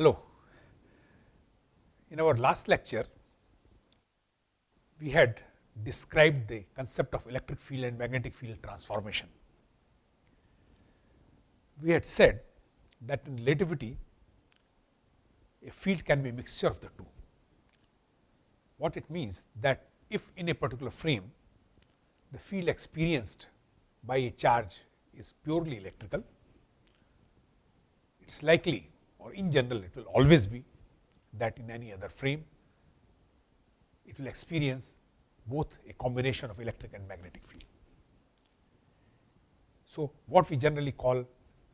Hello. In our last lecture, we had described the concept of electric field and magnetic field transformation. We had said that in relativity, a field can be a mixture of the two. What it means that if in a particular frame, the field experienced by a charge is purely electrical, it is likely or in general it will always be that in any other frame it will experience both a combination of electric and magnetic field. So, what we generally call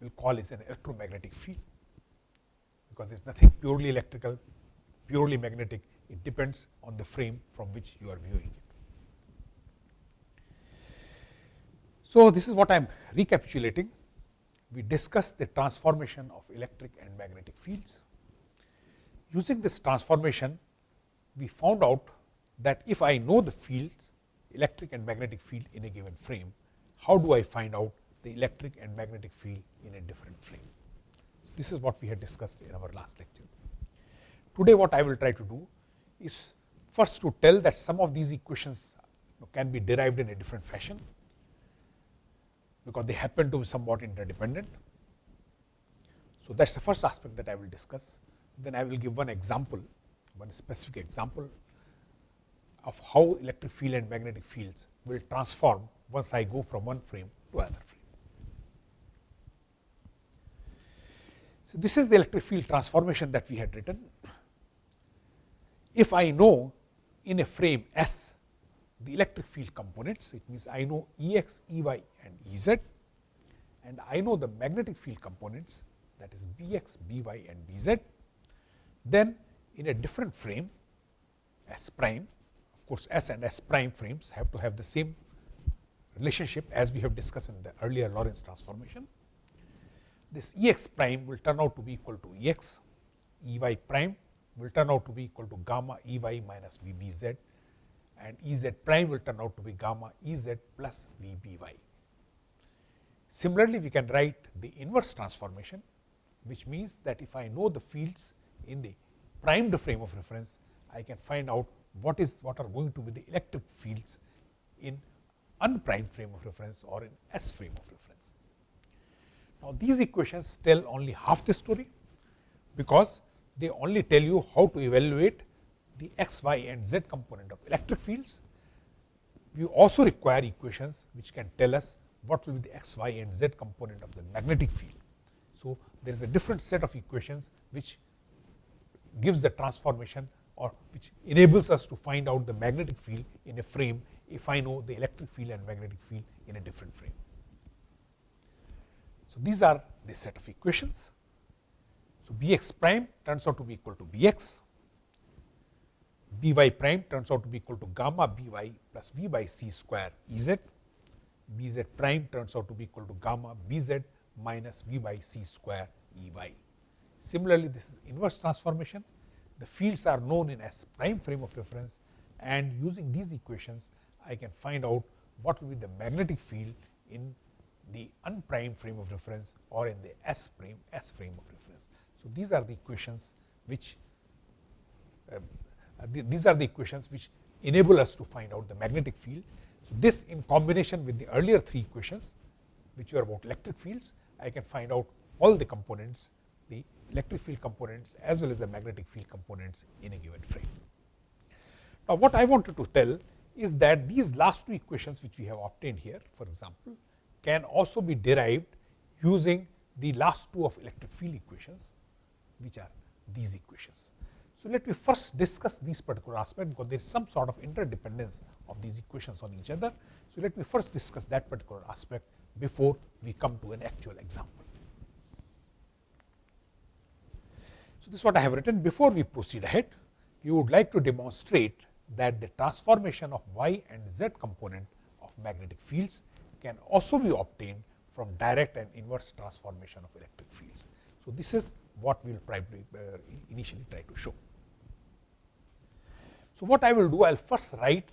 will call is an electromagnetic field, because there is nothing purely electrical, purely magnetic, it depends on the frame from which you are viewing it. So, this is what I am recapitulating we discussed the transformation of electric and magnetic fields. Using this transformation, we found out that if I know the fields, electric and magnetic field in a given frame, how do I find out the electric and magnetic field in a different frame? This is what we had discussed in our last lecture. Today, what I will try to do is first to tell that some of these equations can be derived in a different fashion because they happen to be somewhat interdependent. So, that is the first aspect that I will discuss. Then I will give one example, one specific example of how electric field and magnetic fields will transform once I go from one frame to another frame. So, this is the electric field transformation that we had written. If I know in a frame S the electric field components, it means I know E x, E y and E z and I know the magnetic field components that is B x, B y and B z. Then in a different frame S prime, of course, S and S prime frames have to have the same relationship as we have discussed in the earlier Lorentz transformation. This E x prime will turn out to be equal to E x, E y prime will turn out to be equal to gamma E y minus V b z and E z prime will turn out to be gamma E z plus V b y. Similarly, we can write the inverse transformation, which means that if I know the fields in the primed frame of reference, I can find out what is what are going to be the electric fields in unprimed frame of reference or in S frame of reference. Now, these equations tell only half the story, because they only tell you how to evaluate the x, y and z component of electric fields. We also require equations which can tell us what will be the x, y and z component of the magnetic field. So, there is a different set of equations which gives the transformation or which enables us to find out the magnetic field in a frame if I know the electric field and magnetic field in a different frame. So, these are the set of equations. So, B x prime turns out to be equal to B x, b y prime turns out to be equal to gamma b y plus v by c square E z, b z prime turns out to be equal to gamma b z minus v by c square E y. Similarly, this is inverse transformation. The fields are known in S prime frame of reference and using these equations, I can find out what will be the magnetic field in the unprimed frame of reference or in the S prime S frame of reference. So, these are the equations which uh, uh, these are the equations which enable us to find out the magnetic field. So, this in combination with the earlier three equations which were about electric fields, I can find out all the components, the electric field components as well as the magnetic field components in a given frame. Now, what I wanted to tell is that these last two equations which we have obtained here for example, can also be derived using the last two of electric field equations which are these equations. So, let me first discuss these particular aspect because there is some sort of interdependence of these equations on each other. So, let me first discuss that particular aspect before we come to an actual example. So, this is what I have written before we proceed ahead. You would like to demonstrate that the transformation of y and z component of magnetic fields can also be obtained from direct and inverse transformation of electric fields. So, this is what we will uh, initially try to show. So, what I will do, I will first write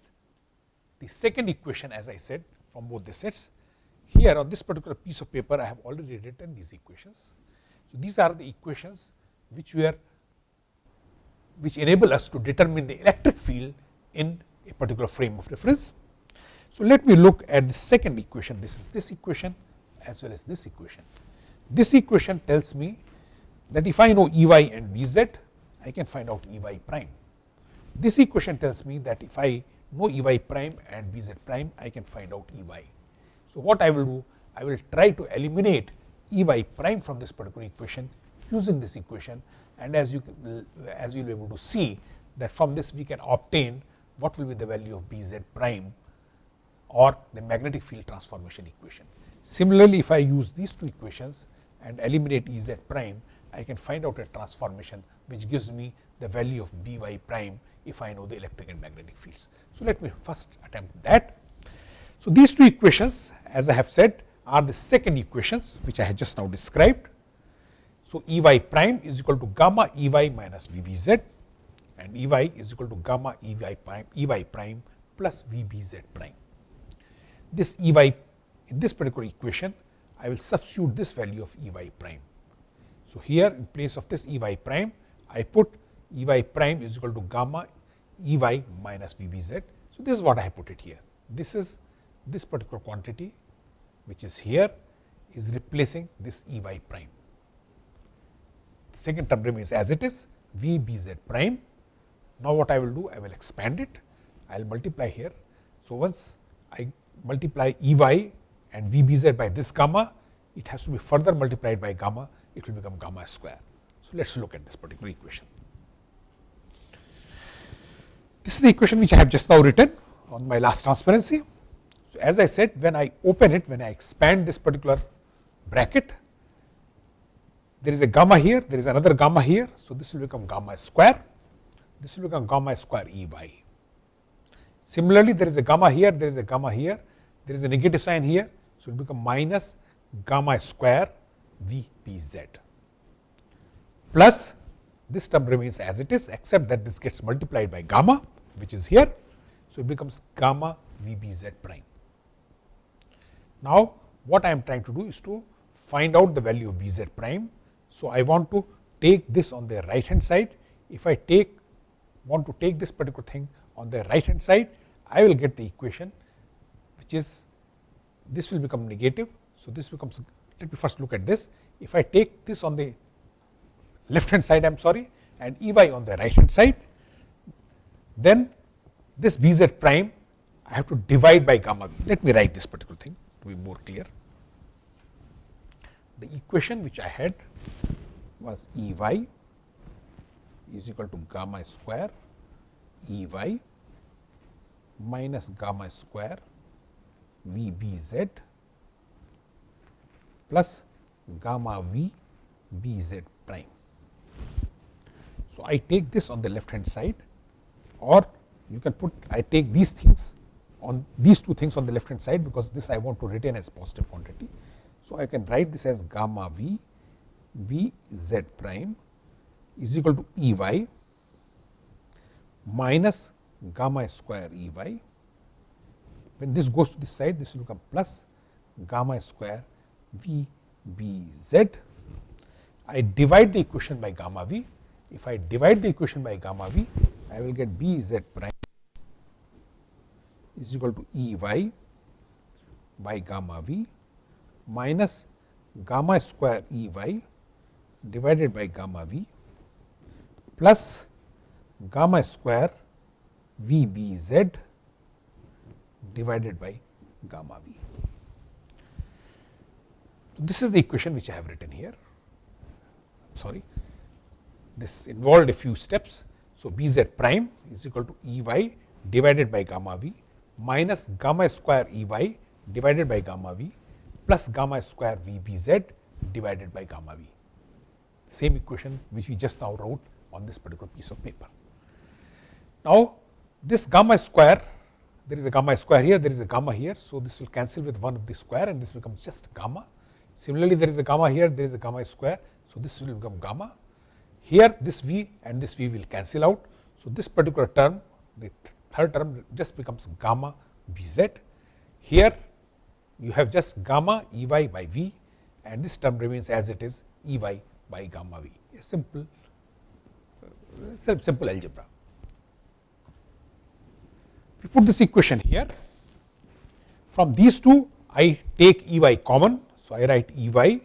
the second equation as I said from both the sets. Here on this particular piece of paper, I have already written these equations. So, these are the equations which were which enable us to determine the electric field in a particular frame of reference. So, let me look at the second equation. This is this equation as well as this equation. This equation tells me that if I know E y and B z, I can find out E y prime. This equation tells me that if I know E y prime and B z prime, I can find out E y. So, what I will do? I will try to eliminate E y prime from this particular equation using this equation and as you as you will be able to see that from this we can obtain what will be the value of B z prime or the magnetic field transformation equation. Similarly, if I use these two equations and eliminate E z prime, I can find out a transformation which gives me the value of B y prime if I know the electric and magnetic fields. So, let me first attempt that. So, these two equations as I have said are the second equations which I have just now described. So, E y prime is equal to gamma E y minus V b z and E y is equal to gamma E y prime E y prime plus V b z prime. This E y in this particular equation I will substitute this value of E y prime. So, here in place of this E y prime I put E y prime is equal to gamma E y minus V b z. So, this is what I have put it here. This is this particular quantity which is here is replacing this E y prime. Second term remains as it is V b z prime. Now, what I will do? I will expand it. I will multiply here. So, once I multiply E y and V b z by this gamma, it has to be further multiplied by gamma, it will become gamma square. So, let us look at this particular equation. This is the equation which I have just now written on my last transparency. So, as I said when I open it, when I expand this particular bracket, there is a gamma here, there is another gamma here. So, this will become gamma square, this will become gamma square E E y. Similarly, there is a gamma here, there is a gamma here, there is a negative sign here. So, it will become minus gamma square V b z plus this term remains as it is except that this gets multiplied by gamma which is here. So, it becomes gamma V b z prime. Now, what I am trying to do is to find out the value of B z prime. So, I want to take this on the right hand side. If I take want to take this particular thing on the right hand side, I will get the equation which is this will become negative. So, this becomes let me first look at this. If I take this on the left hand side I am sorry and E y on the right hand side, then this B z prime I have to divide by gamma. Let me write this particular thing to be more clear. The equation which I had was E y is equal to gamma square E y minus gamma square V b z plus gamma v b z prime. So, I take this on the left hand side or you can put I take these things on these two things on the left hand side because this I want to retain as positive quantity. So, I can write this as gamma v b z prime is equal to E y minus gamma square E y. When this goes to this side, this will become plus gamma square V b z. I divide the equation by gamma v. If I divide the equation by gamma v, I will get b z prime is equal to E y by gamma v minus gamma square E y divided by gamma v plus gamma square V b z divided by gamma v. So, this is the equation which I have written here. Sorry, this involved a few steps. So, b z prime is equal to E y divided by gamma v minus gamma square E y divided by gamma v plus gamma square V b z divided by gamma v. Same equation which we just now wrote on this particular piece of paper. Now, this gamma square, there is a gamma square here, there is a gamma here. So, this will cancel with one of the square and this becomes just gamma. Similarly, there is a gamma here, there is a gamma square. So, this will become gamma. Here this v and this v will cancel out. So, this particular term, the third term just becomes gamma b z. Here you have just gamma E y by v and this term remains as it is E y by gamma v, a simple uh, simple algebra. We put this equation here, from these two I take E y common. So, I write E y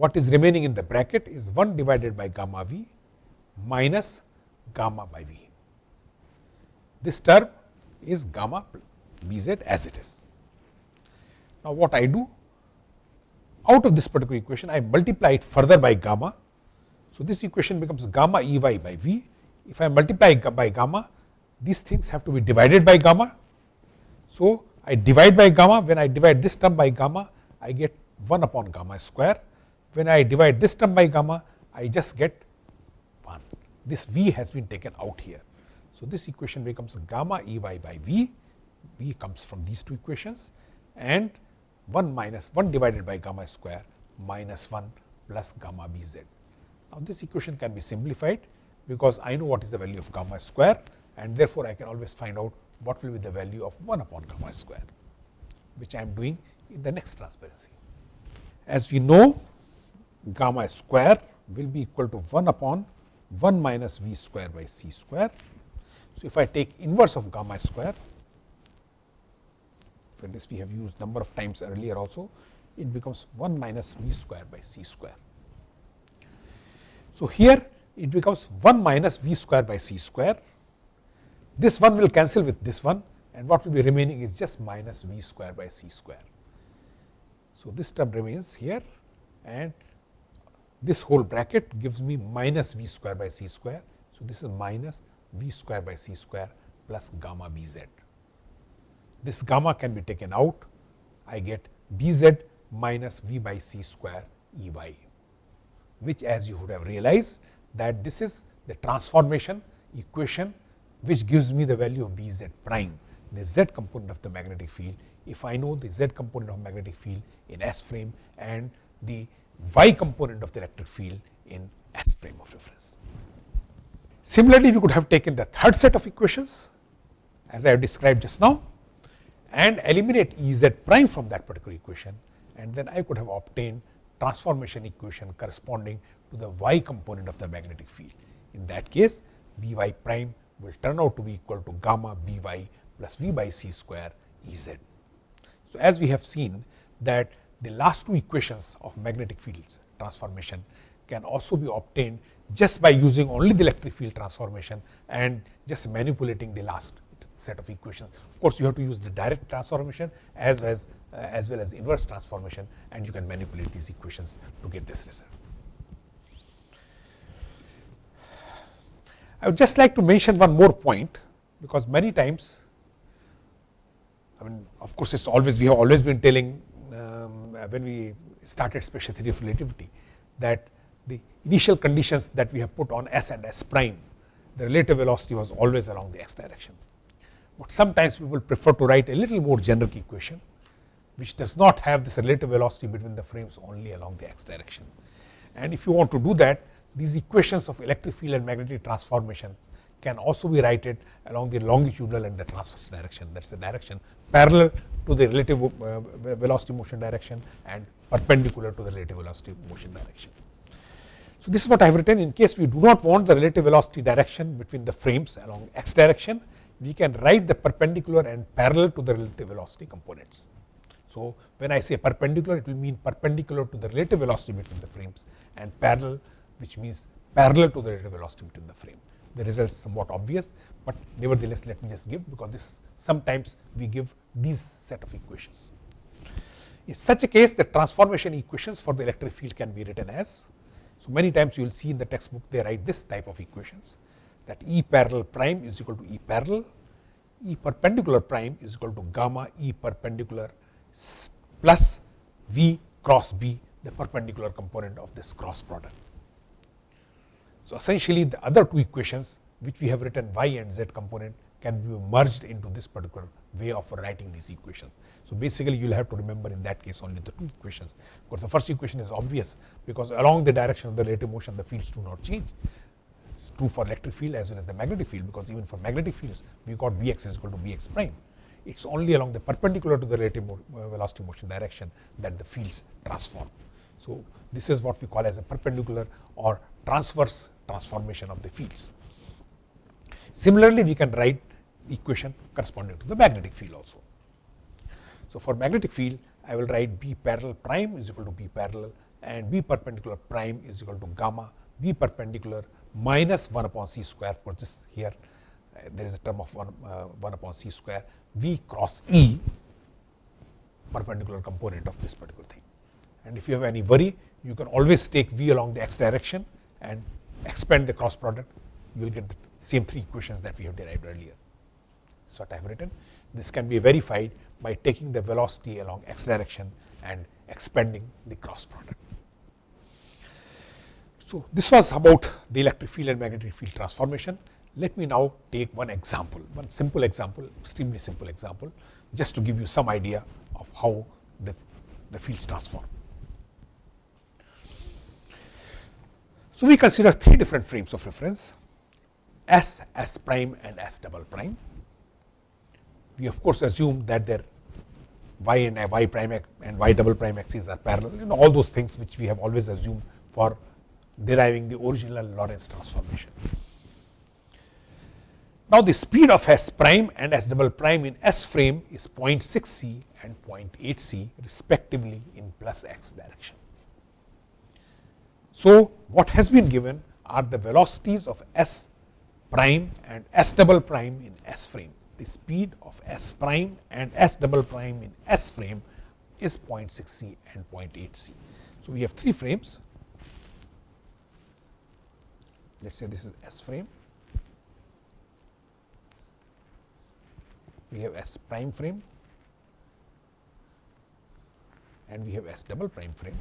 what is remaining in the bracket is 1 divided by gamma v minus gamma by v. This term is gamma b z as it is. Now, what I do out of this particular equation I multiply it further by gamma. So, this equation becomes gamma E y by v. If I multiply by gamma these things have to be divided by gamma. So, I divide by gamma when I divide this term by gamma I get 1 upon gamma square. When I divide this term by gamma I just get 1. This v has been taken out here. So, this equation becomes gamma E y by v, v comes from these two equations and 1 minus 1 divided by gamma square minus 1 plus gamma b z. Now, this equation can be simplified because I know what is the value of gamma square and therefore, I can always find out what will be the value of 1 upon gamma square, which I am doing in the next transparency. As we know gamma square will be equal to 1 upon 1 minus v square by c square. So, if I take inverse of gamma square for this we have used number of times earlier also, it becomes 1 minus v square by c square. So, here it becomes 1 minus v square by c square. This one will cancel with this one and what will be remaining is just minus v square by c square. So, this term remains here and this whole bracket gives me minus v square by c square. So, this is minus v square by c square plus gamma b z this gamma can be taken out, I get B z minus V by c square E y, which as you would have realized that this is the transformation equation which gives me the value of B z prime, the z component of the magnetic field. If I know the z component of magnetic field in S frame and the y component of the electric field in S frame of reference. Similarly, we could have taken the third set of equations as I have described just now and eliminate E z prime from that particular equation and then I could have obtained transformation equation corresponding to the y component of the magnetic field. In that case B y prime will turn out to be equal to gamma B y plus V by c square E z. So, as we have seen that the last two equations of magnetic fields transformation can also be obtained just by using only the electric field transformation and just manipulating the last set of equations. Of course, you have to use the direct transformation as well as, uh, as well as inverse transformation and you can manipulate these equations to get this result. I would just like to mention one more point because many times I mean of course, it is always we have always been telling um, Uh, when we started special theory of relativity that the initial conditions that we have put on S and S prime the relative velocity was always along the x direction but sometimes people prefer to write a little more generic equation which does not have this relative velocity between the frames only along the x direction. And if you want to do that these equations of electric field and magnetic transformations can also be written along the longitudinal and the transverse direction that is the direction parallel to the relative uh, velocity motion direction and perpendicular to the relative velocity motion direction. So, this is what I have written in case we do not want the relative velocity direction between the frames along x direction we can write the perpendicular and parallel to the relative velocity components. So, when I say perpendicular it will mean perpendicular to the relative velocity between the frames and parallel which means parallel to the relative velocity between the frame. The result is somewhat obvious, but nevertheless let me just give because this sometimes we give these set of equations. In such a case the transformation equations for the electric field can be written as, so many times you will see in the textbook they write this type of equations that E parallel prime is equal to E parallel, E perpendicular prime is equal to gamma E perpendicular plus V cross B the perpendicular component of this cross product. So, essentially the other two equations which we have written y and z component can be merged into this particular way of writing these equations. So, basically you will have to remember in that case only the two equations. Of course, the first equation is obvious because along the direction of the relative motion the fields do not change is true for electric field as well as the magnetic field because even for magnetic fields we got Bx is equal to Bx prime. It is only along the perpendicular to the relative uh, velocity motion direction that the fields transform. So, this is what we call as a perpendicular or transverse transformation of the fields. Similarly, we can write equation corresponding to the magnetic field also. So, for magnetic field I will write B parallel prime is equal to B parallel and B perpendicular prime is equal to gamma B perpendicular minus 1 upon c square for this here uh, there is a term of 1, uh, 1 upon c square V cross E perpendicular component of this particular thing. And if you have any worry you can always take V along the x direction and expand the cross product you will get the same three equations that we have derived earlier. So, what I have written this can be verified by taking the velocity along x direction and expanding the cross product. So, this was about the electric field and magnetic field transformation. Let me now take one example, one simple example, extremely simple example, just to give you some idea of how the, the fields transform. So, we consider three different frames of reference S, S prime and S double prime. We of course assume that their y and uh, y prime and y double prime axes are parallel and all those things which we have always assumed for deriving the original Lorentz transformation. Now, the speed of S prime and S double prime in S frame is 0.6 c and 0.8 c respectively in plus x direction. So, what has been given are the velocities of S prime and S double prime in S frame. The speed of S prime and S double prime in S frame is 0.6 c and 0.8 c. So, we have three frames let us say this is S frame, we have S prime frame and we have S double prime frame.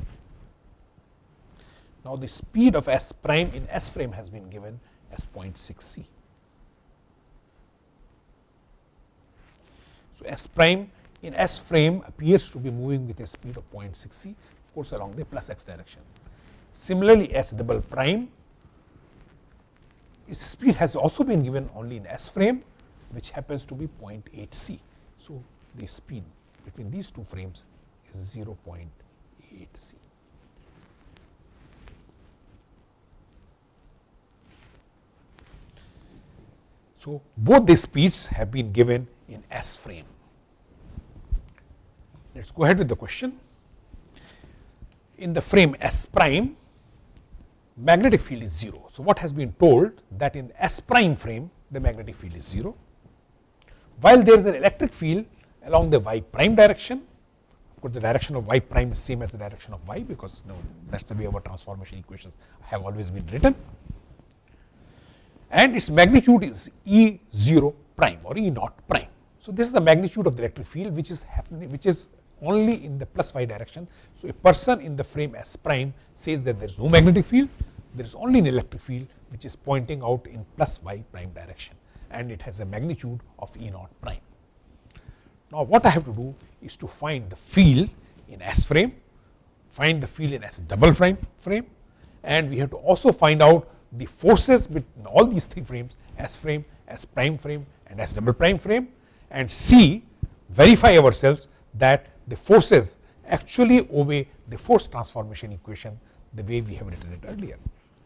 Now, the speed of S prime in S frame has been given as 0.6 c. So, S prime in S frame appears to be moving with a speed of 0.6 c of course, along the plus x direction. Similarly, S double prime its speed has also been given only in S frame which happens to be 0.8 c. So, the speed between these two frames is 0.8 c. So, both the speeds have been given in S frame. Let us go ahead with the question. In the frame S prime, magnetic field is 0. So, what has been told that in S prime frame the magnetic field is 0, while there is an electric field along the y prime direction, of course, the direction of y prime is same as the direction of y because you know, that is the way our transformation equations have always been written and its magnitude is E 0 prime or E naught prime. So, this is the magnitude of the electric field which is happening which is only in the plus y direction. So, a person in the frame S prime says that there is no magnetic field there is only an electric field which is pointing out in plus y prime direction and it has a magnitude of E naught prime. Now, what I have to do is to find the field in S frame, find the field in S double prime frame and we have to also find out the forces between all these three frames S frame, S prime frame and S double prime frame and see verify ourselves that the forces actually obey the force transformation equation the way we have written it earlier.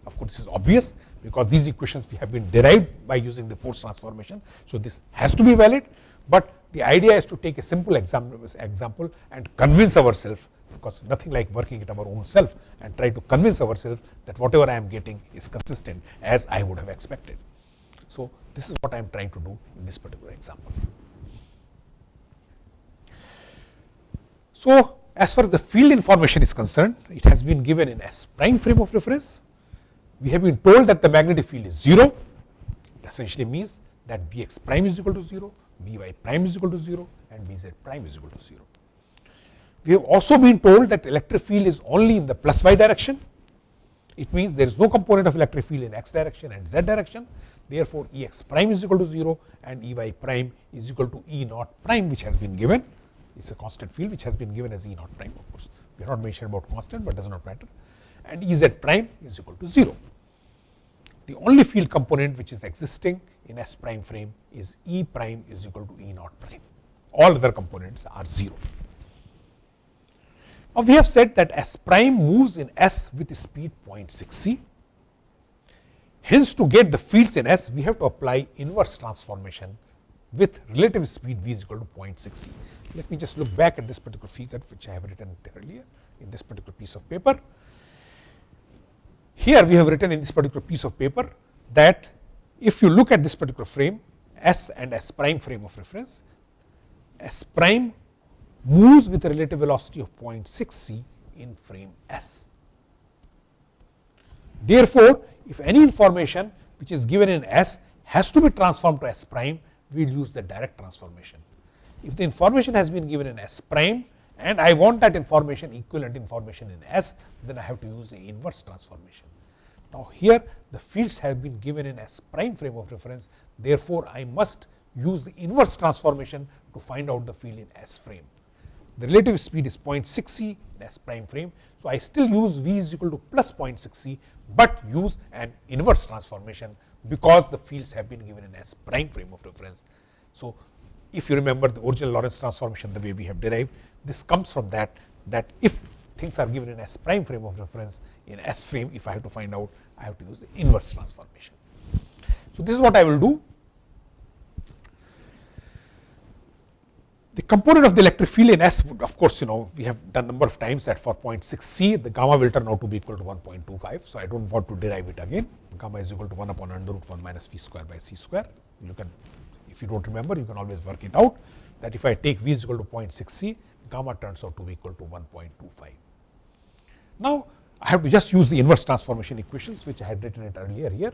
Of course, this is obvious because these equations we have been derived by using the force transformation. So, this has to be valid, but the idea is to take a simple example, example and convince ourselves because nothing like working it our own self and try to convince ourselves that whatever I am getting is consistent as I would have expected. So, this is what I am trying to do in this particular example. So, as far as the field information is concerned, it has been given in S prime frame of reference we have been told that the magnetic field is 0, it essentially means that Bx prime is equal to 0, By prime is equal to 0 and Bz prime is equal to 0. We have also been told that electric field is only in the plus y direction. It means there is no component of electric field in x direction and z direction. Therefore, Ex prime is equal to 0 and Ey prime is equal to E naught prime which has been given. It is a constant field which has been given as E naught prime of course. We are not mentioned about constant, but does not matter and Ez prime is equal to 0. The only field component which is existing in S prime frame is E prime is equal to E naught prime. All other components are 0. Now, we have said that S prime moves in S with speed 0.6 c. Hence, to get the fields in S, we have to apply inverse transformation with relative speed v is equal to 0.6 c. Let me just look back at this particular figure which I have written earlier in this particular piece of paper. Here we have written in this particular piece of paper that if you look at this particular frame S and S prime frame of reference, S prime moves with a relative velocity of 0.6 c in frame S. Therefore, if any information which is given in S has to be transformed to S prime, we will use the direct transformation. If the information has been given in S prime and I want that information equivalent information in S, then I have to use the inverse transformation. Now, here the fields have been given in S prime frame of reference, therefore, I must use the inverse transformation to find out the field in S frame. The relative speed is 0.6 c in S prime frame. So, I still use v is equal to plus 0.6 c, but use an inverse transformation because the fields have been given in S prime frame of reference. So, if you remember the original Lorentz transformation the way we have derived, this comes from that that if things are given in S prime frame of reference in S frame, if I have to find out, I have to use the inverse transformation. So, this is what I will do. The component of the electric field in S would of course, you know we have done number of times that for 0.6 c the gamma will turn out to be equal to 1.25. So, I do not want to derive it again gamma is equal to 1 upon under root 1 minus v square by c square. You can if you do not remember you can always work it out that if I take v is equal to 0.6 c gamma turns out to be equal to 1.25. Now, I have to just use the inverse transformation equations which I had written it earlier here.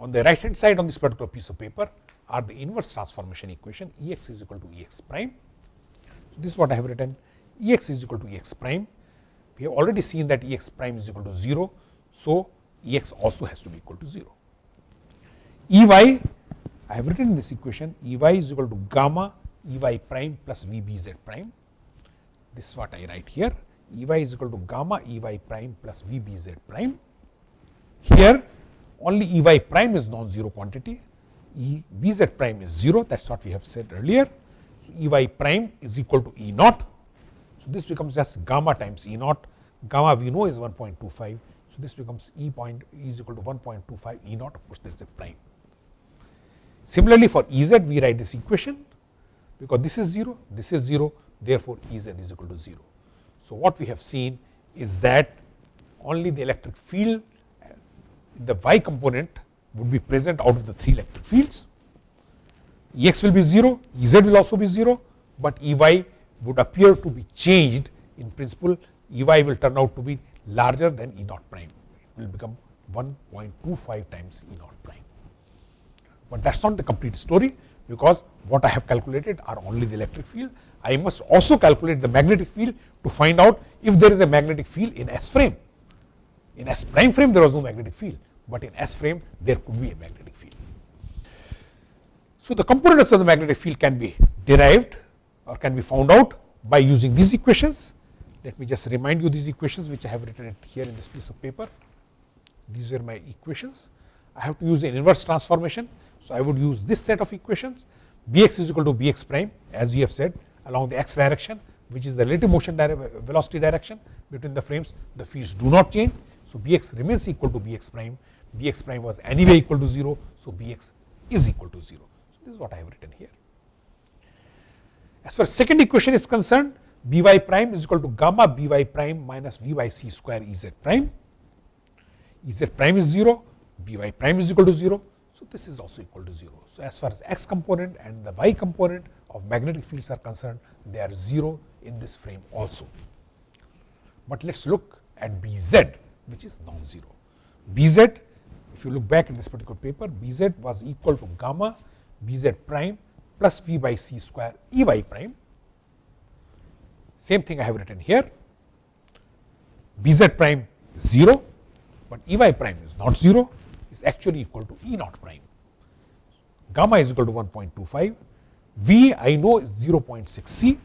On the right hand side on this particular piece of paper are the inverse transformation equation E x is equal to E x prime. So, this is what I have written E x is equal to E x prime. We have already seen that E x prime is equal to 0. So, E x also has to be equal to 0. E y I have written this equation E y is equal to gamma E y prime plus V b z prime. This is what I write here E y is equal to gamma E y prime plus V b z prime. Here only E y prime is non-zero quantity E b z prime is 0 that is what we have said earlier. So, E y prime is equal to E naught. So, this becomes just gamma times E naught, gamma we know is 1.25. So, this becomes E point E is equal to 1.25 E naught of course, there is a prime. Similarly, for E z we write this equation because this is 0, this is 0 therefore, E z is equal to 0. So, what we have seen is that only the electric field the y component would be present out of the three electric fields. Ex will be 0, Ez will also be 0, but Ey would appear to be changed in principle Ey will turn out to be larger than E naught prime. It will become 1.25 times E naught prime. But that is not the complete story because what I have calculated are only the electric field. I must also calculate the magnetic field to find out if there is a magnetic field in S frame. In S prime frame there was no magnetic field but in S frame there could be a magnetic field. So, the components of the magnetic field can be derived or can be found out by using these equations. Let me just remind you these equations which I have written here in this piece of paper. These are my equations. I have to use an inverse transformation. So, I would use this set of equations Bx is equal to Bx prime as we have said along the x direction which is the relative motion velocity direction between the frames the fields do not change. So, Bx remains equal to Bx prime Bx prime was anyway equal to 0. So, Bx is equal to 0. So, this is what I have written here. As far as second equation is concerned, By prime is equal to gamma By prime minus Vy c square Ez prime. Ez prime is 0, By prime is equal to 0. So, this is also equal to 0. So, as far as x component and the y component of magnetic fields are concerned, they are 0 in this frame also. But let us look at Bz which is non-zero. Bz if you look back in this particular paper, Bz was equal to gamma Bz prime plus V by c square Ey prime. Same thing I have written here. Bz prime is 0, but Ey prime is not 0, is actually equal to E naught prime. Gamma is equal to 1.25. V I know is 0.6 c.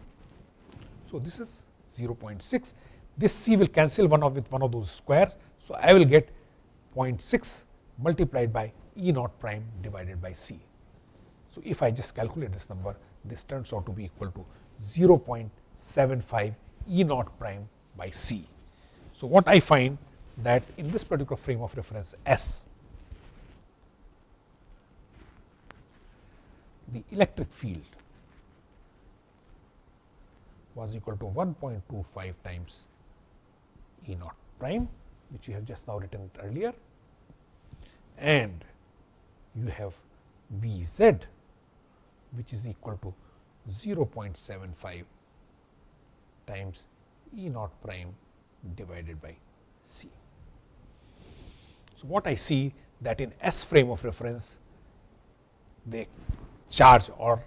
So, this is 0.6. This c will cancel one of with one of those squares. So, I will get 0.6 multiplied by E naught prime divided by C. So, if I just calculate this number, this turns out to be equal to 0.75 E naught prime by C. So, what I find that in this particular frame of reference S, the electric field was equal to 1.25 times E naught prime, which we have just now written it earlier and you have B z which is equal to 0.75 times E naught prime divided by C. So, what I see that in S frame of reference the charge or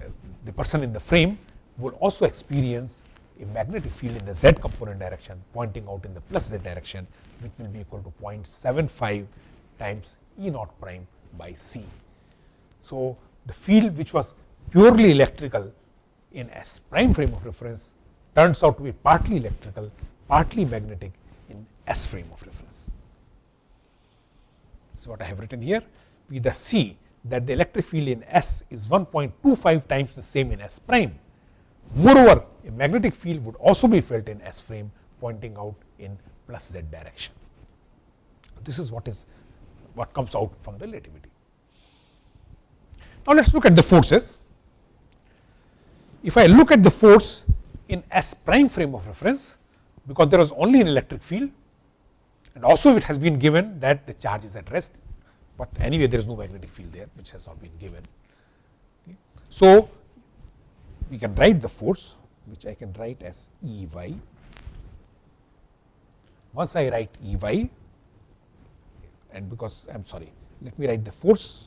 uh, the person in the frame will also experience a magnetic field in the z component direction pointing out in the plus z direction which will be equal to 0.75 times E naught prime by C. So, the field which was purely electrical in S prime frame of reference turns out to be partly electrical, partly magnetic in S frame of reference. So, what I have written here we thus see that the electric field in S is 1.25 times the same in S prime. Moreover, a magnetic field would also be felt in S frame pointing out in plus z direction. This is what is what comes out from the relativity. Now, let us look at the forces. If I look at the force in S prime frame of reference, because there was only an electric field and also it has been given that the charge is at rest, but anyway there is no magnetic field there which has not been given. So, we can write the force which I can write as E y. Once I write E y and because I am sorry, let me write the force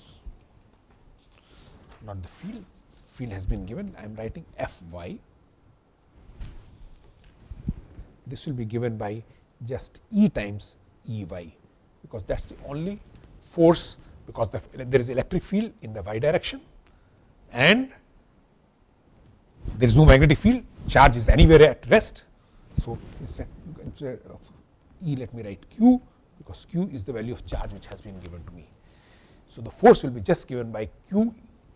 not the field, field has been given, I am writing F y. This will be given by just E times E y, because that is the only force because the, there is electric field in the y direction and there is no magnetic field, charge is anywhere at rest. So, instead, of E let me write q because q is the value of charge which has been given to me. So, the force will be just given by q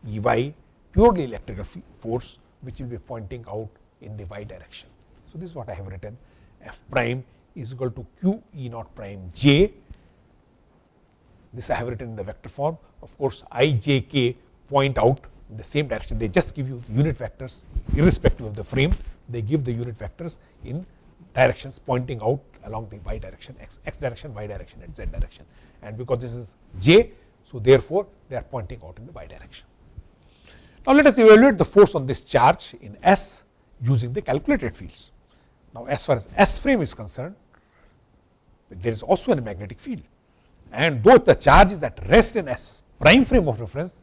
E y purely electrical force which will be pointing out in the y direction. So, this is what I have written f prime is equal to q E naught prime j. This I have written in the vector form. Of course, i j k point out in the same direction. They just give you unit vectors irrespective of the frame. They give the unit vectors in directions pointing out along the y direction, x, x direction, y direction and z direction. And because this is j, so therefore, they are pointing out in the y direction. Now, let us evaluate the force on this charge in S using the calculated fields. Now, as far as S frame is concerned, there is also a magnetic field and though the charge is at rest in S prime frame of reference,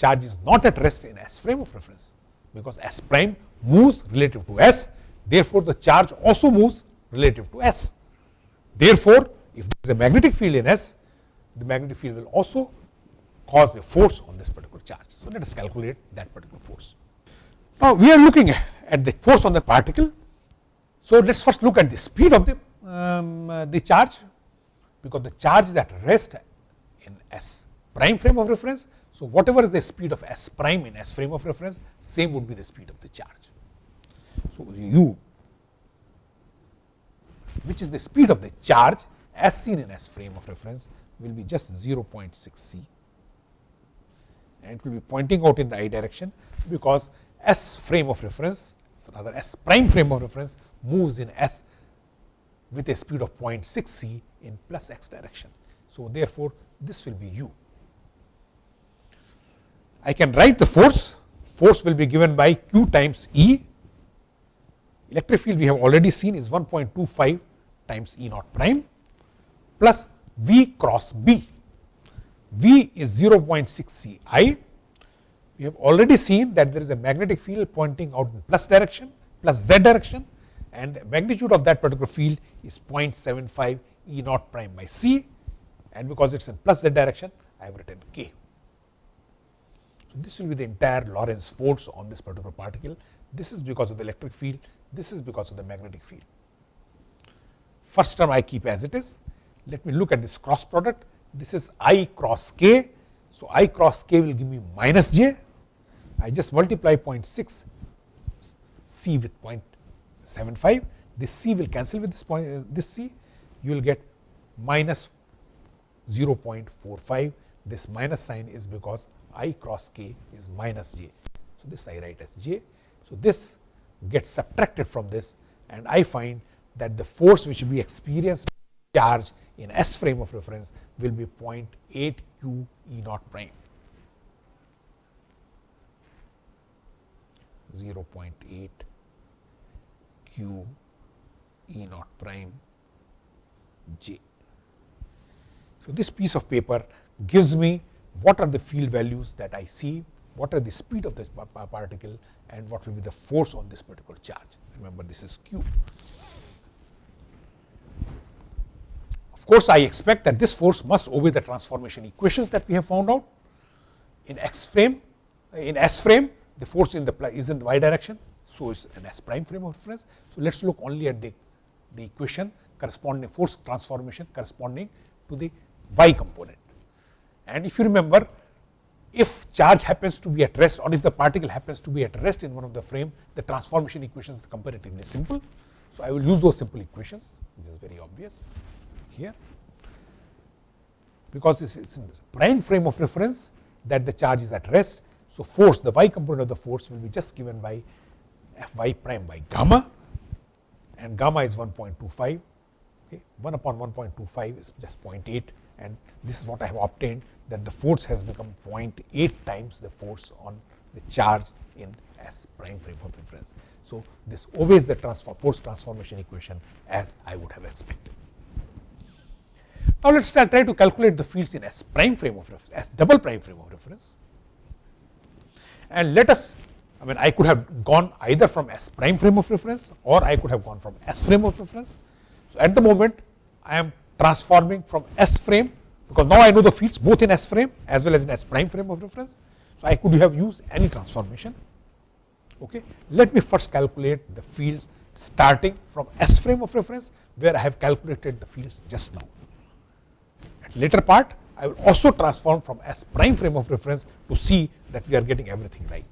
charge is not at rest in S frame of reference, because S prime moves relative to S, therefore, the charge also moves relative to S. Therefore, if there is a magnetic field in S, the magnetic field will also cause a force on this particular charge. So, let us calculate that particular force. Now, we are looking at the force on the particle. So, let us first look at the speed of the, um, uh, the charge, because the charge is at rest in S prime frame of reference. So, whatever is the speed of S prime in S frame of reference, same would be the speed of the charge. So, u which is the speed of the charge as seen in S frame of reference will be just 0.6 c and it will be pointing out in the i direction because S frame of reference, so rather S prime frame of reference moves in S with a speed of 0.6 c in plus x direction. So, therefore, this will be u. I can write the force, force will be given by q times E, electric field we have already seen is 1.25 times E naught prime plus V cross B V is 0.6 C i. We have already seen that there is a magnetic field pointing out in plus direction, plus z direction and the magnitude of that particular field is 0.75 E naught prime by C and because it is in plus z direction I have written k. So, this will be the entire Lorentz force on this particular particle. This is because of the electric field, this is because of the magnetic field. First term I keep as it is. Let me look at this cross product this is i cross k. So, i cross k will give me minus j. I just multiply 0.6 c with 0.75 this c will cancel with this point uh, this c you will get minus 0.45 this minus sign is because i cross k is minus j. So, this I write as j. So, this gets subtracted from this and I find that the force which we experience charge in S frame of reference will be 0.8 q E naught prime. 0.8 q E naught prime j. So, this piece of paper gives me what are the field values that I see, what are the speed of the particle and what will be the force on this particular charge. Remember this is q. Of course, I expect that this force must obey the transformation equations that we have found out in x frame, in s frame the force in the is in the y direction. So, it's an s prime frame of reference. So, let us look only at the, the equation corresponding force transformation corresponding to the y component. And if you remember if charge happens to be at rest or if the particle happens to be at rest in one of the frame, the transformation equation is comparatively simple. So, I will use those simple equations, which is very obvious here, because it is in the prime frame of reference that the charge is at rest. So, force the y component of the force will be just given by f y prime by gamma and gamma is 1.25, okay. 1 upon 1.25 is just 0.8 and this is what I have obtained that the force has become 0.8 times the force on the charge in S prime frame of reference. So, this obeys the transform, force transformation equation as I would have expected. Now, let us try to calculate the fields in S prime frame of reference, S double prime frame of reference. And let us, I mean I could have gone either from S prime frame of reference or I could have gone from S frame of reference. So, at the moment I am transforming from S frame because now I know the fields both in S frame as well as in S prime frame of reference. So, I could have used any transformation. Okay. Let me first calculate the fields starting from S frame of reference where I have calculated the fields just now. At later part I will also transform from S prime frame of reference to see that we are getting everything right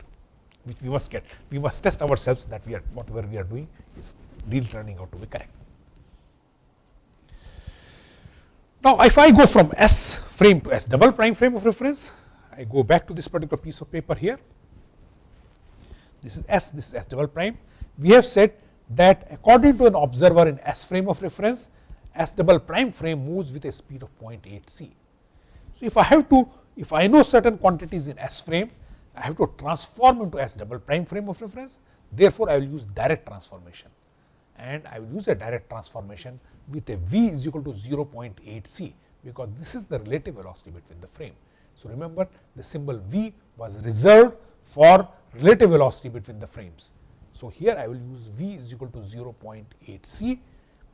which we must get. We must test ourselves that we are whatever we are doing is really turning out to be correct. Now, if I go from S frame to S double prime frame of reference, I go back to this particular piece of paper here. This is S, this is S double prime. We have said that according to an observer in S frame of reference, S double prime frame moves with a speed of 0.8 c. So, if I have to, if I know certain quantities in S frame, I have to transform into S double prime frame of reference. Therefore, I will use direct transformation and I will use a direct transformation with a v is equal to 0.8 c because this is the relative velocity between the frame. So, remember the symbol v was reserved for relative velocity between the frames. So, here I will use v is equal to 0.8 c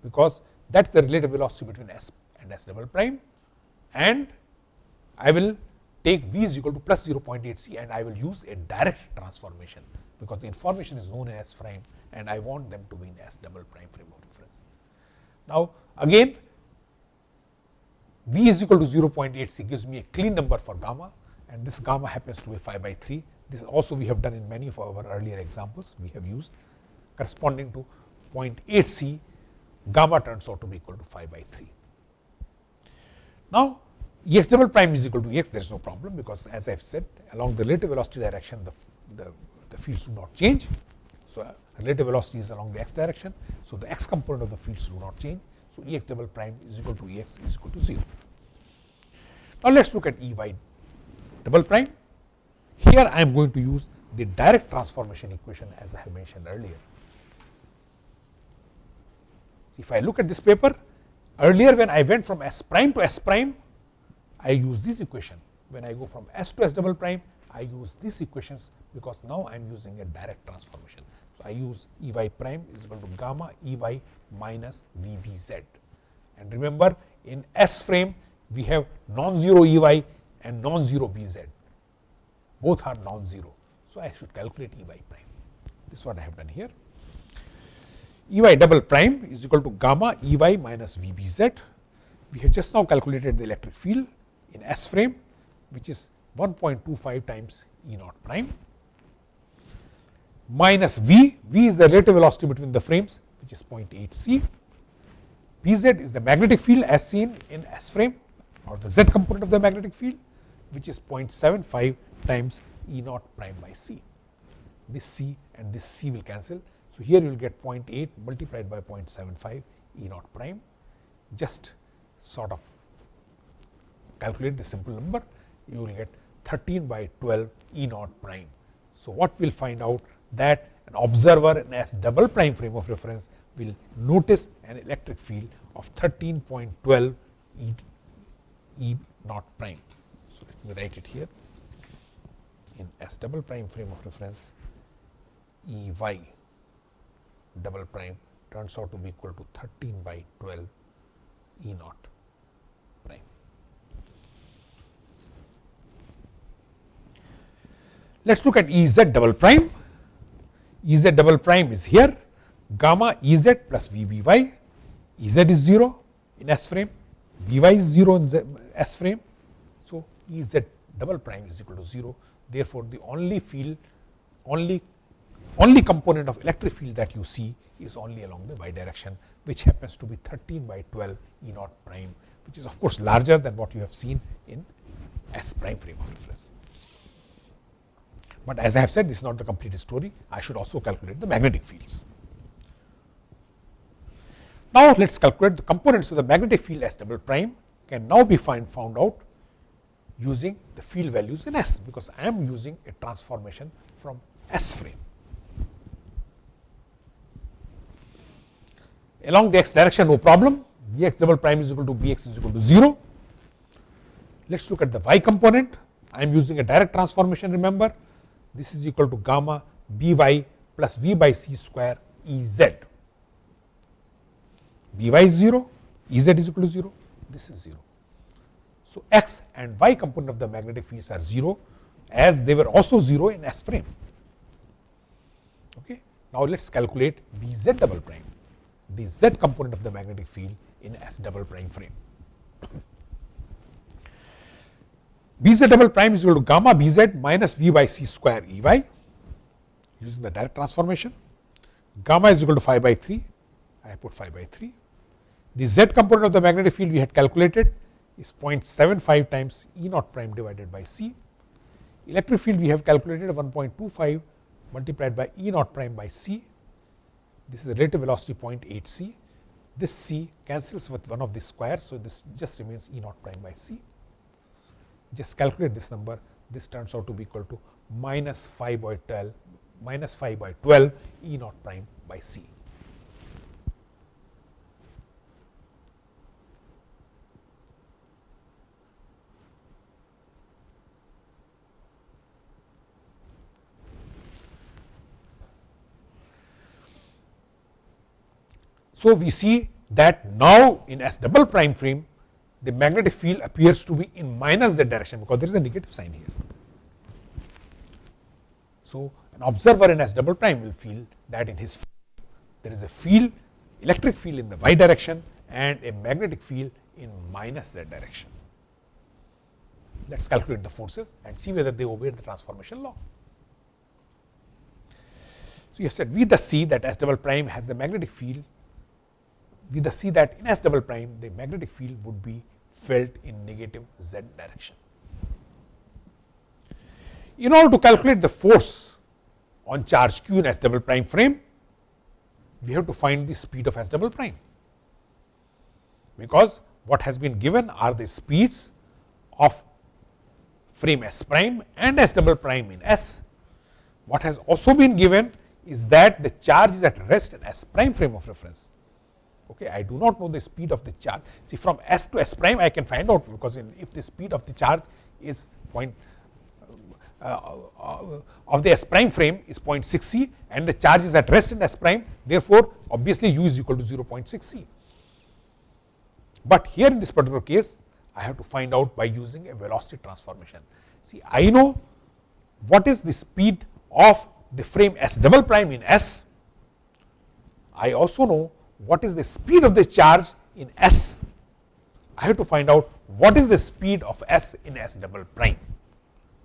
because that is the relative velocity between s and s double prime and I will take v is equal to plus 0.8 c and I will use a direct transformation because the information is known in s prime and I want them to be in S double prime frame of reference. Now, again V is equal to 0.8 c gives me a clean number for gamma and this gamma happens to be 5 by 3. This also we have done in many of our earlier examples we have used corresponding to 0.8 c gamma turns out to be equal to 5 by 3. Now, Ex double prime is equal to Ex there is no problem because as I have said along the relative velocity direction the, the, the fields do not change. So, uh, relative velocity is along the x direction. So, the x component of the fields do not change. So, E x double prime is equal to E x is equal to 0. Now, let us look at E y double prime. Here I am going to use the direct transformation equation as I have mentioned earlier. So, if I look at this paper, earlier when I went from S prime to S prime, I use this equation. When I go from S to S double prime, I use these equations because now I am using a direct transformation. I use E y prime is equal to gamma E y minus V b z. And remember in S frame we have non-zero E y and non-zero B z. Both are non-zero. So, I should calculate E y prime. This is what I have done here. E y double prime is equal to gamma E y minus V b z. We have just now calculated the electric field in S frame which is 1.25 times E naught prime minus v, v is the relative velocity between the frames which is 0.8 c. Bz is the magnetic field as seen in S frame or the z component of the magnetic field which is 0.75 times E naught prime by c. This c and this c will cancel. So, here you will get 0.8 multiplied by 0.75 E naught prime just sort of calculate the simple number you will get 13 by 12 E naught prime. So, what we will find out that an observer in S double prime frame of reference will notice an electric field of 13.12 E, e naught prime. So, let me write it here in S double prime frame of reference E y double prime turns out to be equal to 13 by 12 E naught prime. Let us look at E z double prime. E z double prime is here gamma E z plus V b y, E z is 0 in S frame, B y is 0 in S frame. So, E z double prime is equal to 0. Therefore, the only field only only component of electric field that you see is only along the y direction which happens to be 13 by 12 E naught prime which is of course larger than what you have seen in S prime frame of reference. But as I have said this is not the complete story I should also calculate the magnetic fields. Now, let us calculate the components of the magnetic field S double prime can now be find found out using the field values in S because I am using a transformation from S frame. along the x direction no problem Bx double prime is equal to Bx is equal to 0. Let us look at the y component I am using a direct transformation remember this is equal to gamma By plus V by c square Ez. By is 0, Ez is equal to 0, this is 0. So, x and y component of the magnetic fields are 0 as they were also 0 in S frame. Okay. Now, let us calculate Bz double prime the z component of the magnetic field in S double prime frame. Bz double prime is equal to gamma Bz minus V by c square Ey using the direct transformation. Gamma is equal to 5 by 3, I put 5 by 3. The z component of the magnetic field we had calculated is 0.75 times E naught prime divided by c. Electric field we have calculated 1.25 multiplied by E naught prime by c this is the relative velocity 0.8 c. This c cancels with one of the squares. So, this just remains E naught prime by c. Just calculate this number. This turns out to be equal to minus 5 by 12 minus 5 by 12 E naught prime by c. So, we see that now in S double prime frame the magnetic field appears to be in minus z direction because there is a negative sign here. So, an observer in S double prime will feel that in his there is a field electric field in the y direction and a magnetic field in minus z direction. Let us calculate the forces and see whether they obey the transformation law. So, you have said we thus see that S double prime has the magnetic field we thus see that in S double prime the magnetic field would be felt in negative z direction. In order to calculate the force on charge q in S double prime frame, we have to find the speed of S double prime, because what has been given are the speeds of frame S prime and S double prime in S. What has also been given is that the charge is at rest in S prime frame of reference Okay, I do not know the speed of the charge. See from S to S prime I can find out because if the speed of the charge is point uh, uh, of the S prime frame is 0.6 c and the charge is at rest in S prime therefore, obviously u is equal to 0.6 c. But here in this particular case I have to find out by using a velocity transformation. See I know what is the speed of the frame S double prime in S. I also know what is the speed of the charge in S. I have to find out what is the speed of S in S double prime.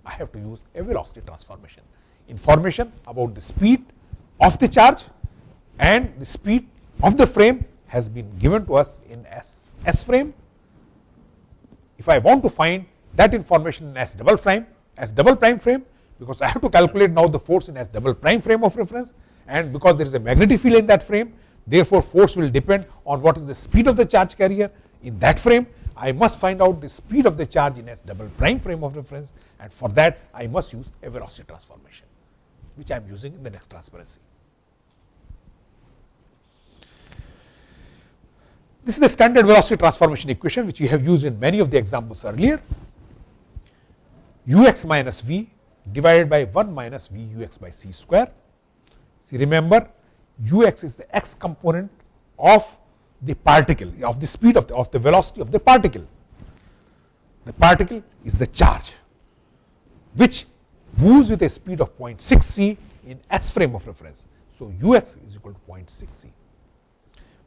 I have to use a velocity transformation. Information about the speed of the charge and the speed of the frame has been given to us in S, S frame. If I want to find that information in S double prime, S double prime frame, because I have to calculate now the force in S double prime frame of reference and because there is a magnetic field in that frame, therefore, force will depend on what is the speed of the charge carrier in that frame. I must find out the speed of the charge in S double prime frame of reference and for that I must use a velocity transformation, which I am using in the next transparency. This is the standard velocity transformation equation which we have used in many of the examples earlier. ux minus v divided by 1 minus v ux by c square. See remember ux is the x component of the particle of the speed of the, of the velocity of the particle. The particle is the charge which moves with a speed of 0.6 c in s frame of reference. So, ux is equal to 0.6 c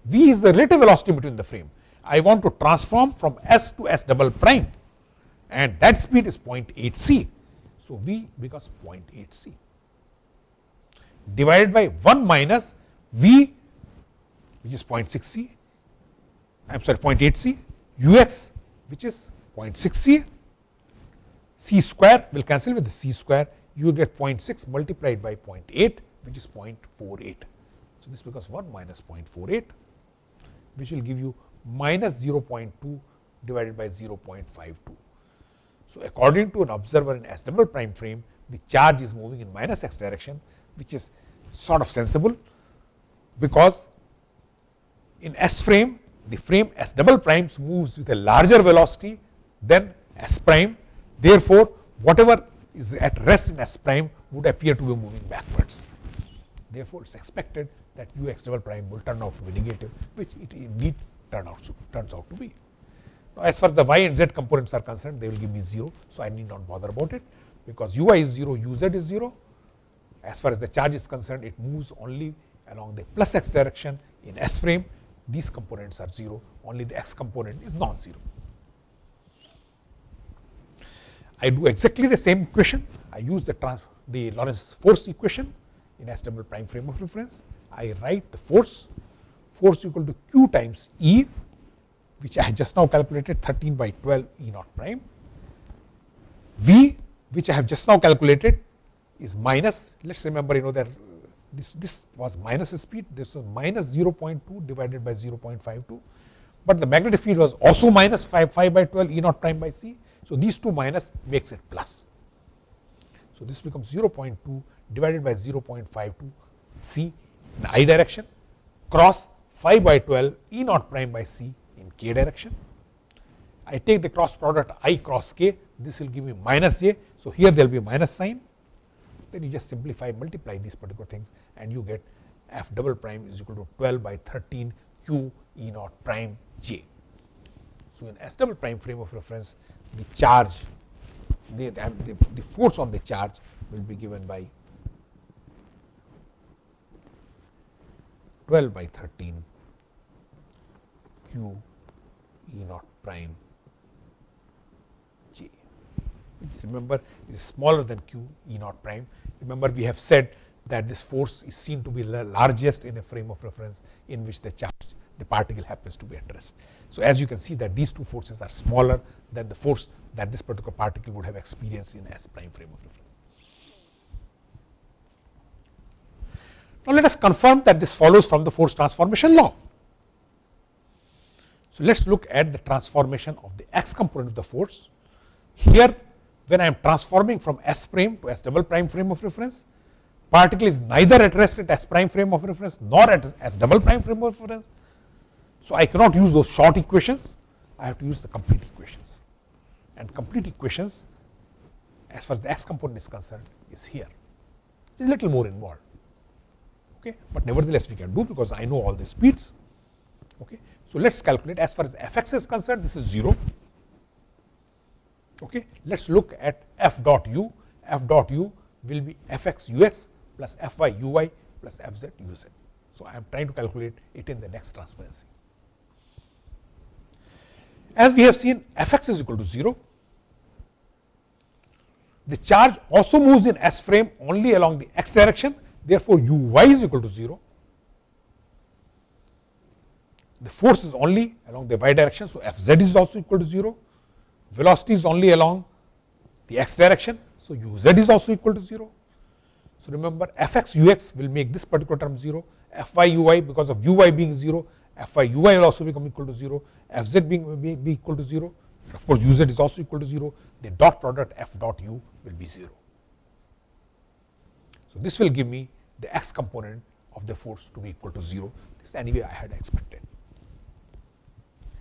v is the relative velocity between the frame. I want to transform from s to s double prime and that speed is 0.8 c. So, v becomes 0.8 c divided by 1 minus v which is 0.6 c, I am sorry 0.8 c, ux which is 0.6 c, c square will cancel with the c square, you will get 0.6 multiplied by 0.8 which is 0.48. So, this becomes 1 minus 0.48 which will give you minus 0.2 divided by 0.52. So, according to an observer in S double prime frame, the charge is moving in minus x direction, which is sort of sensible, because in S frame, the frame S double primes moves with a larger velocity than S prime. Therefore, whatever is at rest in S prime would appear to be moving backwards. Therefore, it is expected that ux double prime will turn out to be negative, which it indeed turn out turns out to be. Now, as far as the y and z components are concerned, they will give me 0. So, I need not bother about it, because ui is 0, uz is 0. As far as the charge is concerned, it moves only along the plus x direction in S frame. These components are 0, only the x component is non-zero. I do exactly the same equation. I use the, trans the Lorentz force equation in S double prime frame of reference. I write the force, force equal to q times E, which I have just now calculated 13 by 12 E naught prime. V, which I have just now calculated, is minus. Let us remember, you know that this, this was minus speed, this was minus 0.2 divided by 0.52, but the magnetic field was also minus 5, 5 by 12 E naught prime by C. So, these two minus makes it plus. So, this becomes 0.2 divided by 0.52 C in i direction cross 5 by 12 E naught prime by C in k direction. I take the cross product i cross k, this will give me minus j. So, here there will be minus sign, then you just simplify, multiply these particular things and you get f double prime is equal to 12 by 13 q E naught prime j. So, in S double prime frame of reference, the charge, the, the, the force on the charge will be given by 12 by 13 q E naught prime j, which remember is smaller than q E naught prime. Remember we have said that this force is seen to be largest in a frame of reference in which the charge the particle happens to be at rest. So, as you can see that these two forces are smaller than the force that this particular particle would have experienced in S prime frame of reference. Now, let us confirm that this follows from the force transformation law. So, let us look at the transformation of the x component of the force. Here, when I am transforming from S prime to S double prime frame of reference, particle is neither at rest at S prime frame of reference nor at S double prime frame of reference. So, I cannot use those short equations, I have to use the complete equations. And complete equations, as far as the x component is concerned, is here. It is a little more involved okay. but nevertheless we can do because I know all the speeds. Okay. So, let us calculate as far as fx is concerned this is 0. Okay. Let us look at f dot u, f dot u will be fx ux plus fy uy plus fz uz. So, I am trying to calculate it in the next transparency. As we have seen fx is equal to 0, the charge also moves in S frame only along the x direction Therefore, u y is equal to 0. the force is only along the y direction. So, f z is also equal to 0, velocity is only along the x direction. So, u z is also equal to 0. So, remember f x u x will make this particular term 0, f y u y because of u y being 0, f y u y will also become equal to 0, f z being be, be equal to 0, of course, u z is also equal to 0, the dot product f dot u will be 0. So, this will give me the x component of the force to be equal to 0. This anyway I had expected.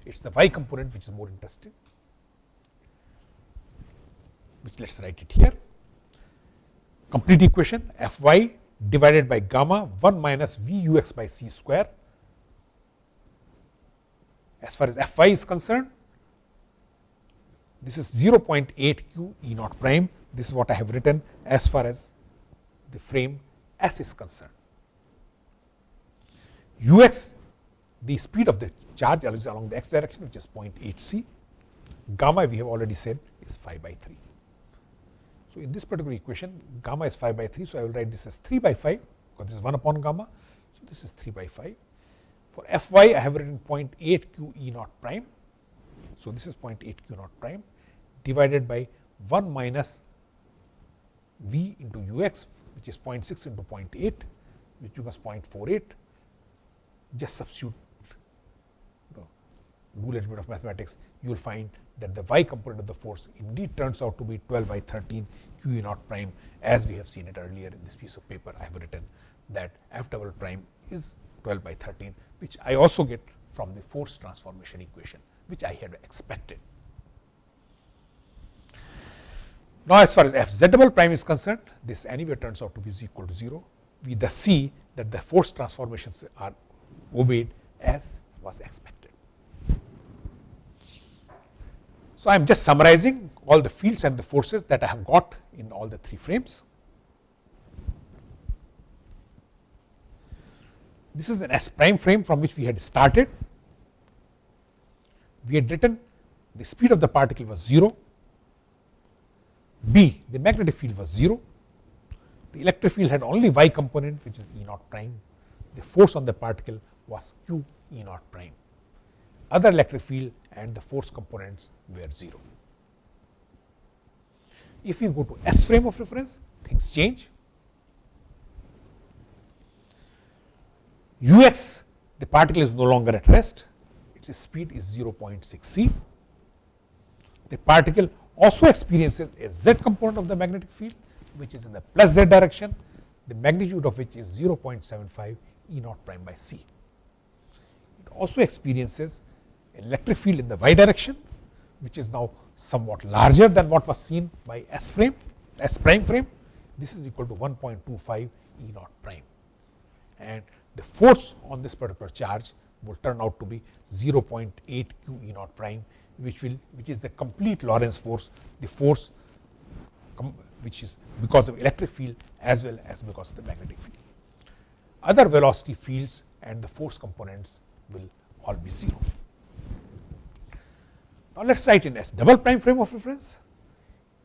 It is the y component which is more interesting, which let us write it here. Complete equation f y divided by gamma 1 minus v u x by c square. As far as f y is concerned, this is 0.8 q e naught prime. This is what I have written as far as the frame S is concerned. u x, the speed of the charge along the x direction, which is 0.8 c. Gamma, we have already said, is 5 by 3. So, in this particular equation, gamma is 5 by 3. So, I will write this as 3 by 5, because this is 1 upon gamma. So, this is 3 by 5. For f y, I have written 0.8 q e naught prime. So, this is 0.8 q naught prime divided by 1 minus v into u x which is 0.6 into 0.8 which becomes 0.48 just substitute do a little bit of mathematics you will find that the y component of the force indeed turns out to be 12 by 13 q e naught prime as we have seen it earlier in this piece of paper I have written that f double prime is 12 by 13 which I also get from the force transformation equation which I had expected. Now, as far as f z double prime is concerned, this anyway turns out to be equal to 0. We thus see that the force transformations are obeyed as was expected. So, I am just summarizing all the fields and the forces that I have got in all the three frames. This is an S prime frame from which we had started. We had written the speed of the particle was 0, B, the magnetic field was 0. The electric field had only y component which is E naught prime. The force on the particle was Q E naught prime. Other electric field and the force components were 0. If you go to S frame of reference, things change. Ux, the particle is no longer at rest, its speed is 0.6 c. The particle also experiences a z component of the magnetic field which is in the plus z direction, the magnitude of which is 0.75 E naught prime by c. It also experiences electric field in the y direction which is now somewhat larger than what was seen by S frame, S prime frame. This is equal to 1.25 E naught prime and the force on this particular charge will turn out to be 0.8 q E naught prime which will which is the complete Lorentz force, the force which is because of electric field as well as because of the magnetic field. Other velocity fields and the force components will all be 0. Now, let us write in S double prime frame of reference.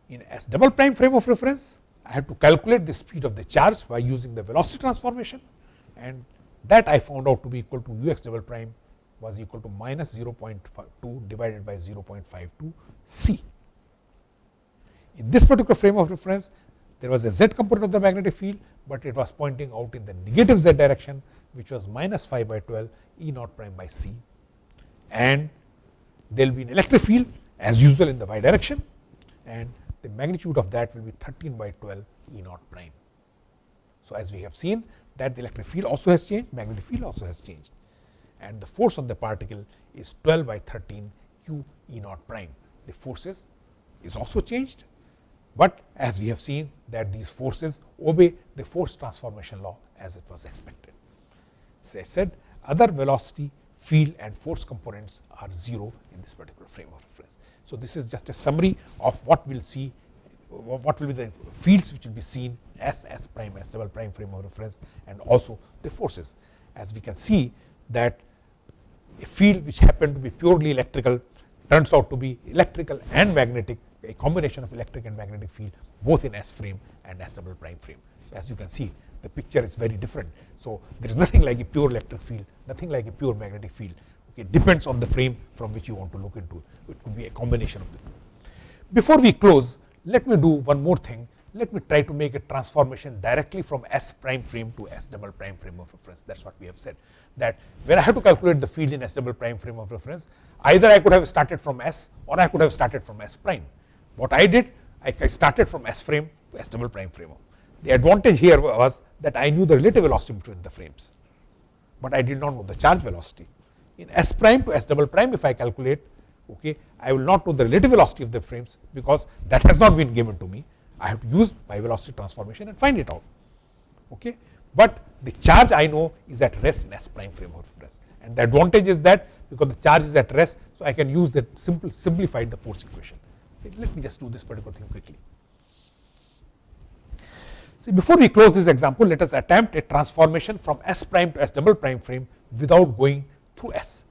In S double prime frame of reference, I have to calculate the speed of the charge by using the velocity transformation and that I found out to be equal to u x double prime was equal to minus 0.2 divided by 0.52 c. In this particular frame of reference, there was a z component of the magnetic field, but it was pointing out in the negative z direction, which was minus 5 by 12 E naught prime by c. And there will be an electric field as usual in the y direction, and the magnitude of that will be 13 by 12 E naught prime. So, as we have seen that the electric field also has changed, magnetic field also has changed and the force on the particle is 12 by 13 q E naught prime. The forces is also changed, but as we have seen that these forces obey the force transformation law as it was expected. As I said other velocity, field and force components are 0 in this particular frame of reference. So, this is just a summary of what we will see, what will be the fields which will be seen as S prime, S double prime frame of reference and also the forces. As we can see that a field which happened to be purely electrical turns out to be electrical and magnetic, a combination of electric and magnetic field both in S frame and S double prime frame. As you can see, the picture is very different. So, there is nothing like a pure electric field, nothing like a pure magnetic field. It depends on the frame from which you want to look into. It could be a combination of them. Before we close, let me do one more thing. Let me try to make a transformation directly from S prime frame to S double prime frame of reference. That is what we have said. That when I have to calculate the field in S double prime frame of reference, either I could have started from S or I could have started from S prime. What I did, I started from S frame to S double prime frame. The advantage here was that I knew the relative velocity between the frames, but I did not know the charge velocity. In S prime to S double prime, if I calculate, okay, I will not know the relative velocity of the frames because that has not been given to me. I have to use my velocity transformation and find it out. Okay. But the charge I know is at rest in S prime frame of reference. And the advantage is that because the charge is at rest, so I can use that simple simplified the force equation. Let me just do this particular thing quickly. See, before we close this example, let us attempt a transformation from S prime to S double prime frame without going through S.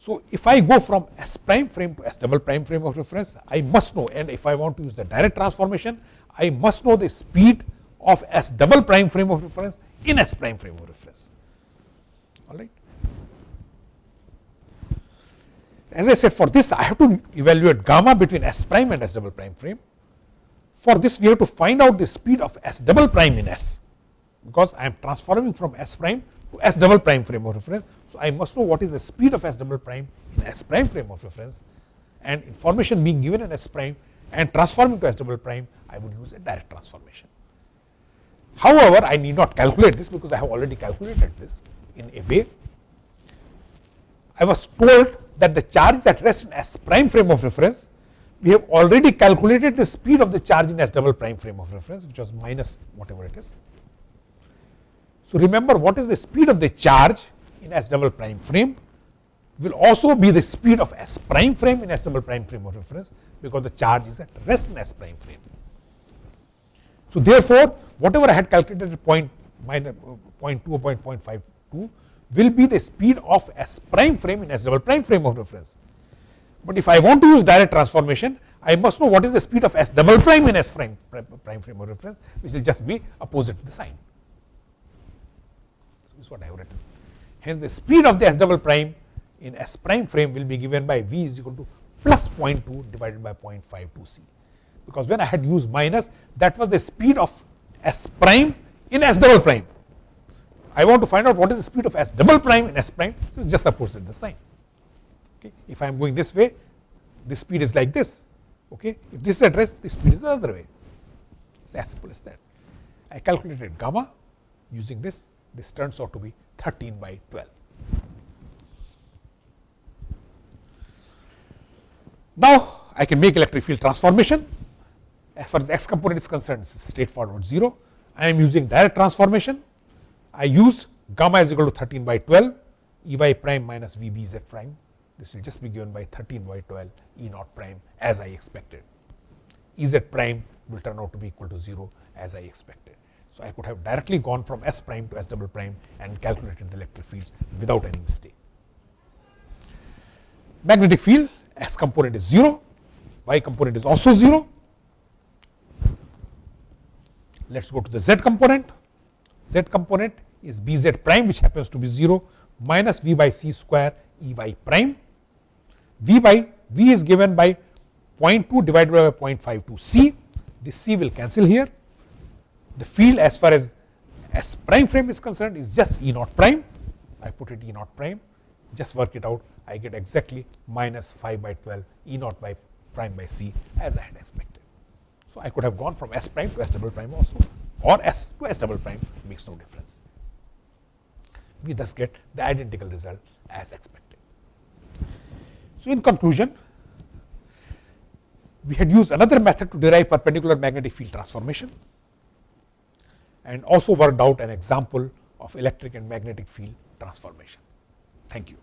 So, if I go from S prime frame to S double prime frame of reference, I must know and if I want to use the direct transformation, I must know the speed of S double prime frame of reference in S prime frame of reference. All right. As I said for this I have to evaluate gamma between S prime and S double prime frame. For this we have to find out the speed of S double prime in S because I am transforming from S prime to S double prime frame of reference. So, I must know what is the speed of S double prime in S prime frame of reference and information being given in S prime and transforming to S double prime, I would use a direct transformation. However, I need not calculate this because I have already calculated this in a way. I was told that the charge at rest in S prime frame of reference, we have already calculated the speed of the charge in S double prime frame of reference, which was minus whatever it is. So, remember what is the speed of the charge in S double prime frame will also be the speed of S prime frame in S double prime frame of reference because the charge is at rest in S prime frame. So, therefore, whatever I had calculated at point uh, 0.2 or 0.52 will be the speed of S prime frame in S double prime frame of reference. But if I want to use direct transformation, I must know what is the speed of S double prime in S prime, prime frame of reference, which will just be opposite to the sign This is what I have written. Hence, the speed of the S double prime in S prime frame will be given by V is equal to plus 0.2 divided by 0.52 c. Because when I had used minus, that was the speed of S prime in S double prime. I want to find out what is the speed of S double prime in S prime, so it is just opposite the sign. Okay. If I am going this way, the speed is like this. Okay. If this is at the speed is the other way. It's as simple as that. I calculated gamma using this this turns out to be 13 by 12. Now, I can make electric field transformation as far as x component is concerned is straightforward 0. I am using direct transformation. I use gamma is equal to 13 by 12 E y prime minus V b z prime. This will just be given by 13 by 12 E naught prime as I expected. E z prime will turn out to be equal to 0 as I expected. So, I could have directly gone from S prime to S double prime and calculated the electric fields without any mistake. Magnetic field S component is 0, Y component is also 0. Let us go to the Z component. Z component is B z prime which happens to be 0 minus V by C square E y prime. V by V is given by 0.2 divided by 0.52 C. This C will cancel here the field as far as S prime frame is concerned is just E naught prime. I put it E naught prime, just work it out. I get exactly minus 5 by 12 E naught by prime by C as I had expected. So, I could have gone from S prime to S double prime also or S to S double prime makes no difference. We thus get the identical result as expected. So, in conclusion, we had used another method to derive perpendicular magnetic field transformation and also worked out an example of electric and magnetic field transformation. Thank you.